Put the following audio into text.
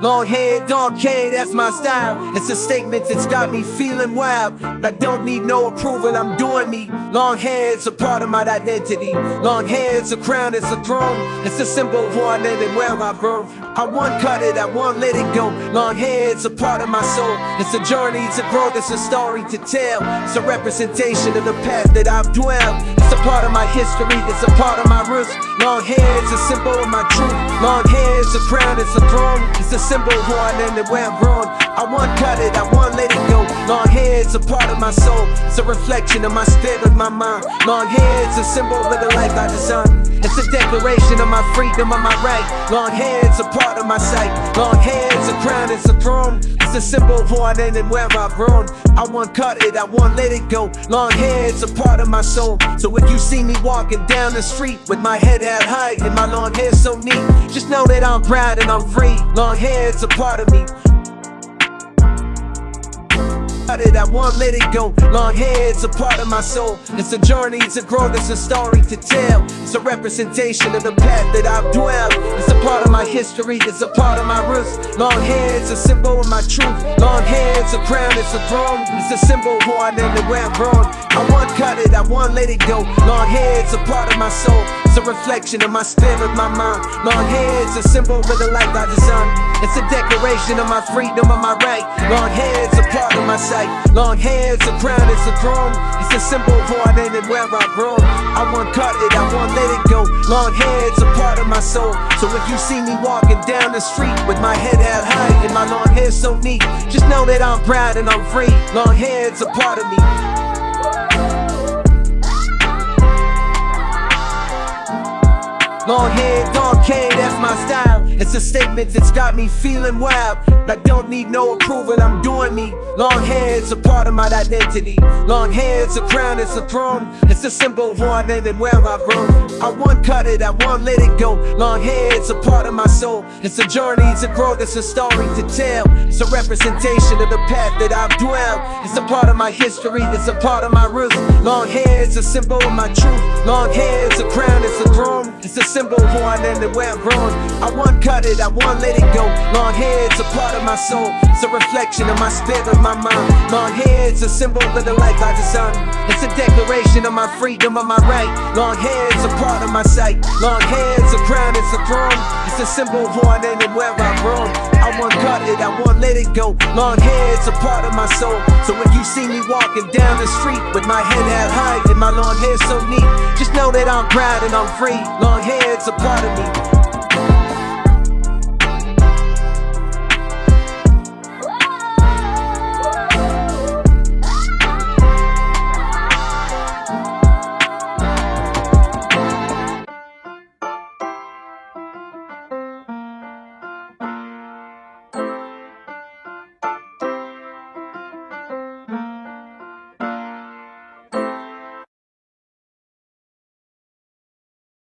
Long hair, dark hair, that's my style. It's a statement that's got me feeling wild. I don't need no approval, I'm doing me. Long hair, is a part of my identity. Long hair, is a crown, it's a throne. It's a symbol of who I live and where I grow. I won't cut it, I won't let it go. Long hair, is a part of my soul. It's a journey to growth, it's a story to tell. It's a representation of the path that I've dwelled. It's a part of my history, it's a part of my roots. Long hair, is a symbol of my truth. Long hair, is a crown, it's a throne. It's a symbol who I am and where I'm grown. I won't cut it, I won't let it go. Long hair, is a part of my soul. It's a reflection of my spirit, my mind. Long hair, is a symbol of the life I design. It's a declaration of my freedom, of my right. Long hair, it's a part of my sight. Long hair, it's a crown, it's a throne. It's a symbol of who I am and where I've grown. I won't cut it, I won't let it go. Long hair, it's a part of my soul. So if you see me walking down the street with my head held high and my long hair so neat, just know that I'm proud and I'm free. Long hair, it's a part of me. It, I won't let it go. Long hair, it's a part of my soul. It's a journey to grow, it's a story to tell. It's a representation of the path that I've dwelled. It's a part of my history, it's a part of my roots. Long hair, it's a symbol of my truth. Long hair, it's a crown, it's a throne. It's a symbol of who I am and where I'm grown. I won't cut it, I won't let it go. Long hair, it's a part of my soul. It's a reflection of my spirit, my mind. Long hair, it's a symbol of the life I design. It's a declaration of my freedom, of my right. Long hair, it's a part of my sight. Long hair, it's a crown, it's a throne. It's a symbol who I am where I've grown. I won't cut it, I won't let it go. Long hair, it's a part of my soul. So if you see me walking down the street with my head held high and my long hair so neat, just know that I'm proud and I'm free. Long hair, it's a part of me. Long hair, dark hair, that's my style. It's a statement that's got me feeling wild. I don't need no approval, I'm doing me. Long hair, it's a part of my identity. Long hair, it's a crown, it's a throne. It's a symbol of who I am and where I've grown. I won't cut it, I won't let it go. Long hair, it's a part of my soul. It's a journey it's a growth, it's a story to tell. It's a representation of the path that I've dwelled. It's a part of my history, it's a part of my roots. Long hair, it's a symbol of my truth. Long hair, it's a crown, it's a throne. It's a symbol I am and where I'm grown. I won't cut it, I won't let it go. Long hair, it's a part of my soul. It's a reflection of my spirit, of my mind. Long hair, it's a symbol of the life I design. It's a declaration of my freedom, of my right. Long hair, it's a part of my sight. Long hair, it's a crown, it's a throne. It's a symbol I am and where I've grown. I won't cut it, I won't let it go. Long hair, it's a part of my soul. So when you see me walking down the street with my head held high and my long hair so neat, just know that I'm proud and I'm free. Long hair, it's a part of me.